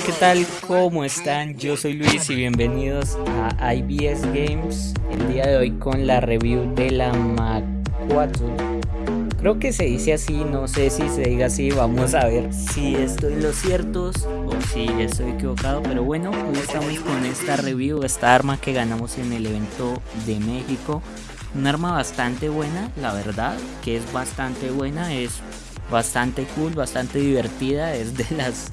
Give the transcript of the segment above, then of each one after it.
tal? ¿Cómo están? Yo soy Luis y bienvenidos a IBS Games El día de hoy con la review de la Mac 4 Creo que se dice así, no sé si se diga así, vamos a ver si estoy en los ciertos o si estoy equivocado Pero bueno, hoy estamos con esta review, esta arma que ganamos en el evento de México Un arma bastante buena, la verdad, que es bastante buena, es bastante cool, bastante divertida, es de las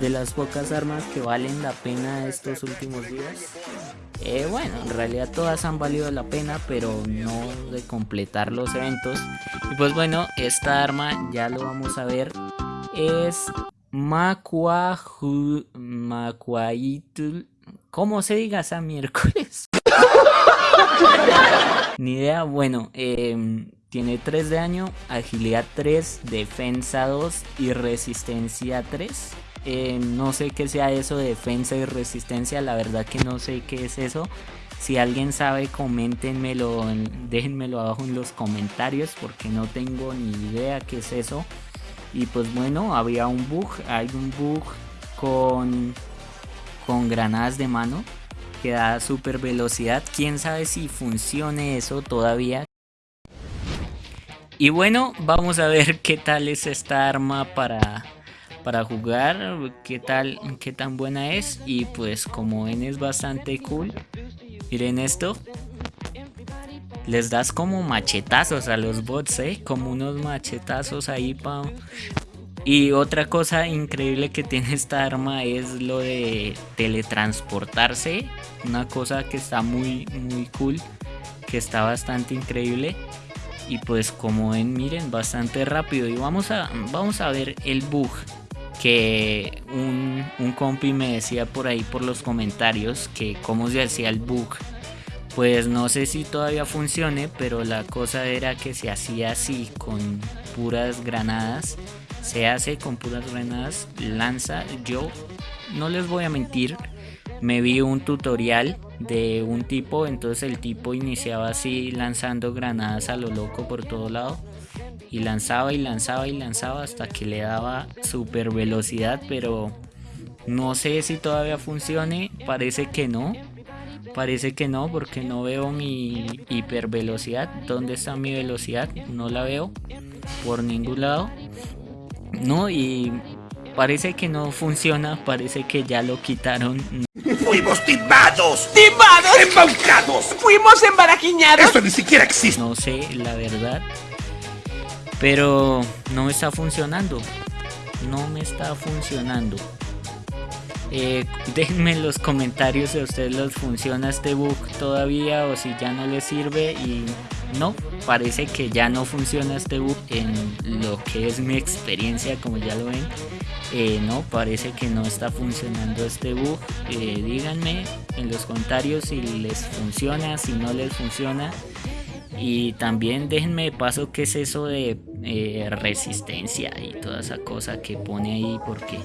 de las pocas armas que valen la pena estos últimos días. Eh, bueno, en realidad todas han valido la pena, pero no de completar los eventos. Y pues bueno, esta arma ya lo vamos a ver. Es Macuaju... Macuaitul... ¿Cómo se diga esa miércoles? Ni idea, bueno, em, tiene 3 de año, agilidad 3, defensa 2 y resistencia 3. Eh, no sé qué sea eso de defensa y resistencia, la verdad que no sé qué es eso. Si alguien sabe, coméntenmelo, déjenmelo abajo en los comentarios porque no tengo ni idea qué es eso. Y pues bueno, había un bug, hay un bug con, con granadas de mano que da super velocidad. Quién sabe si funcione eso todavía. Y bueno, vamos a ver qué tal es esta arma para para jugar, qué tal, qué tan buena es y pues como ven es bastante cool. Miren esto. Les das como machetazos a los bots, ¿eh? Como unos machetazos ahí pa... Y otra cosa increíble que tiene esta arma es lo de teletransportarse. Una cosa que está muy, muy cool. Que está bastante increíble. Y pues como ven, miren, bastante rápido. Y vamos a, vamos a ver el bug que un, un compi me decía por ahí por los comentarios que cómo se hacía el bug. Pues no sé si todavía funcione, pero la cosa era que se hacía así con puras granadas. Se hace con puras granadas, lanza. Yo no les voy a mentir, me vi un tutorial de un tipo, entonces el tipo iniciaba así lanzando granadas a lo loco por todo lado y lanzaba y lanzaba y lanzaba hasta que le daba super velocidad pero no sé si todavía funcione parece que no parece que no porque no veo mi hiper velocidad dónde está mi velocidad no la veo por ningún lado no y parece que no funciona parece que ya lo quitaron Fuimos timados. ¡Timados! ¡Embaucados! ¡Fuimos embaraquiñados! Eso ni siquiera existe. No sé, la verdad. Pero no está funcionando. No me está funcionando. Eh, déjenme en los comentarios si a ustedes les funciona este bug todavía o si ya no les sirve y no, parece que ya no funciona este bug en lo que es mi experiencia como ya lo ven eh, no, parece que no está funcionando este bug eh, díganme en los comentarios si les funciona, si no les funciona y también déjenme de paso qué es eso de eh, resistencia y toda esa cosa que pone ahí porque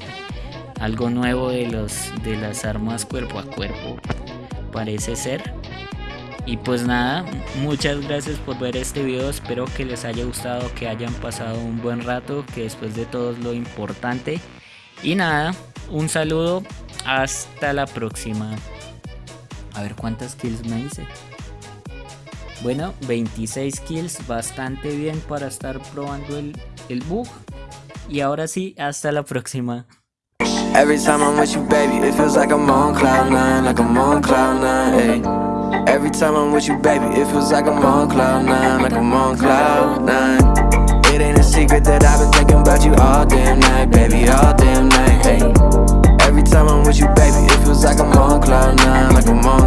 algo nuevo de, los, de las armas cuerpo a cuerpo parece ser. Y pues nada, muchas gracias por ver este video, espero que les haya gustado, que hayan pasado un buen rato, que después de todo es lo importante. Y nada, un saludo, hasta la próxima. A ver cuántas kills me hice. Bueno, 26 kills, bastante bien para estar probando el, bug. Y ahora sí, hasta la próxima. Every time I'm with you, baby, it feels like I'm on cloud nine, like I'm on cloud nine. Every time I'm with you, baby, it feels like I'm on cloud nine, like I'm on cloud nine. It ain't a secret that I've been thinking about you all damn night, baby, all damn night. Every time I'm with you, baby, it feels like I'm on cloud nine, like I'm on